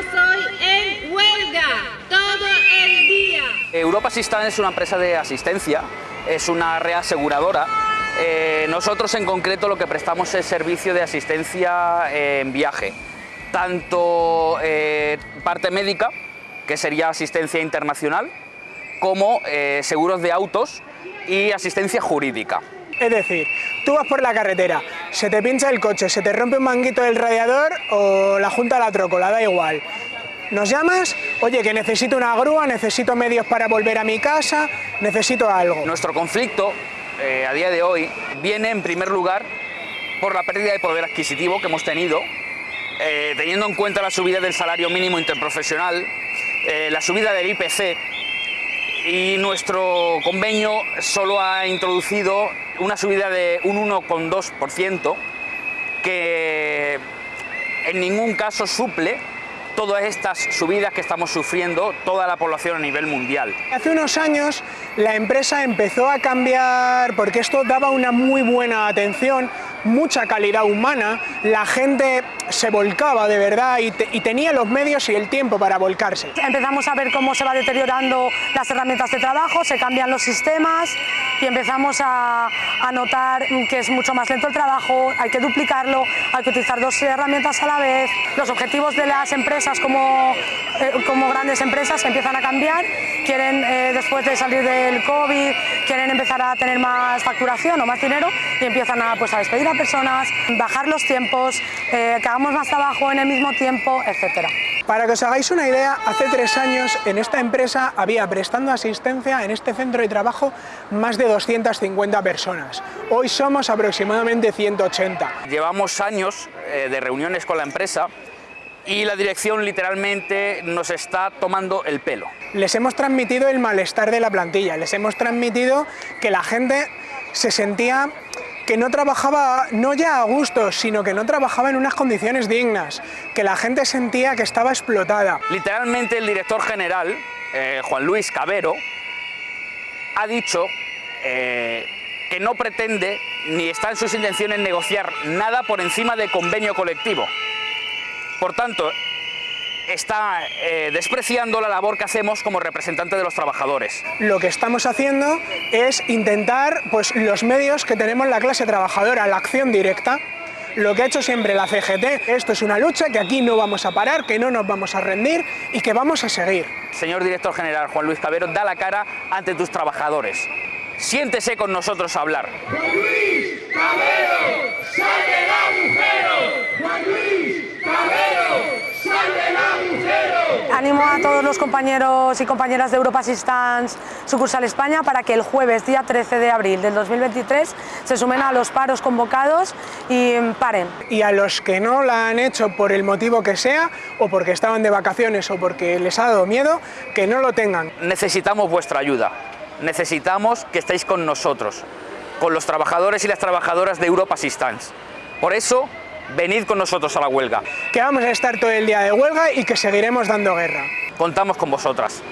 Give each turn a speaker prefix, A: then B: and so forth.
A: estamos hoy en huelga todo el día. Europa Sistan es una empresa de asistencia, es una reaseguradora. Eh, nosotros en concreto lo que prestamos es servicio de asistencia eh, en viaje, tanto eh, parte médica, que sería asistencia internacional, como eh, seguros de autos y asistencia jurídica.
B: Es decir, tú vas por la carretera, se te pincha el coche, se te rompe un manguito del radiador o la junta la trocola, da igual. Nos llamas, oye, que necesito una grúa, necesito medios para volver a mi casa, necesito algo.
A: Nuestro conflicto eh, a día de hoy viene en primer lugar por la pérdida de poder adquisitivo que hemos tenido, eh, teniendo en cuenta la subida del salario mínimo interprofesional, eh, la subida del IPC y nuestro convenio solo ha introducido una subida de un 1,2% que en ningún caso suple todas estas subidas que estamos sufriendo toda la población a nivel mundial.
B: Hace unos años la empresa empezó a cambiar porque esto daba una muy buena atención, mucha calidad humana, la gente se volcaba de verdad y, te, y, tenía los medios y el tiempo para volcarse.
C: Empezamos a ver cómo se va deteriorando las herramientas de trabajo, se cambian los sistemas y empezamos a, notar que es mucho más lento el trabajo, hay que duplicarlo, hay que utilizar dos herramientas a la vez. Los objetivos de las empresas como, eh, grandes empresas empiezan a cambiar, quieren eh, después de salir del COVID, quieren empezar a tener más facturación o más dinero y empiezan a, pues, a despedir a personas, bajar los tiempos, eh, que hagamos más trabajo en el mismo tiempo, etcétera.
B: Para que os hagáis una idea, hace tres años en esta empresa había prestando asistencia en este centro de trabajo más de 250 personas. Hoy somos aproximadamente 180.
A: Llevamos años eh, de reuniones con la empresa y la dirección literalmente nos está tomando el pelo.
B: Les hemos transmitido el malestar de la plantilla, les hemos transmitido que la gente se sentía que no trabajaba no ya a gusto, sino que no trabajaba en unas condiciones dignas, que la gente sentía que estaba explotada.
A: Literalmente el director general, eh, Juan Luis Cabero, ha dicho eh, que no pretende ni está en sus intenciones negociar nada por encima de convenio colectivo. Por tanto, está eh, despreciando la labor que hacemos como representante de los trabajadores.
B: Lo que estamos haciendo es intentar pues, los medios que tenemos la clase trabajadora, la acción directa, lo que ha hecho siempre la CGT. Esto es una lucha que aquí no vamos a parar, que no nos vamos a rendir y que vamos a seguir.
A: Señor director general Juan Luis Cabero, da la cara ante tus trabajadores. Siéntese con nosotros a hablar.
D: Juan Luis Cabero, sal del agujero.
C: Animo a todos los compañeros y compañeras de Europa Assistance sucursal España para que el jueves, día 13 de abril del 2023, se sumen a los paros convocados y paren.
B: Y a los que no la han hecho por el motivo que sea, o porque estaban de vacaciones o porque les ha dado miedo, que no lo tengan.
A: Necesitamos vuestra ayuda. Necesitamos que estéis con nosotros, con los trabajadores y las trabajadoras de Europa Assistance. Por eso, venid con nosotros a la huelga.
B: Que vamos a estar todo el día de huelga y que seguiremos dando guerra.
A: Contamos con vosotras.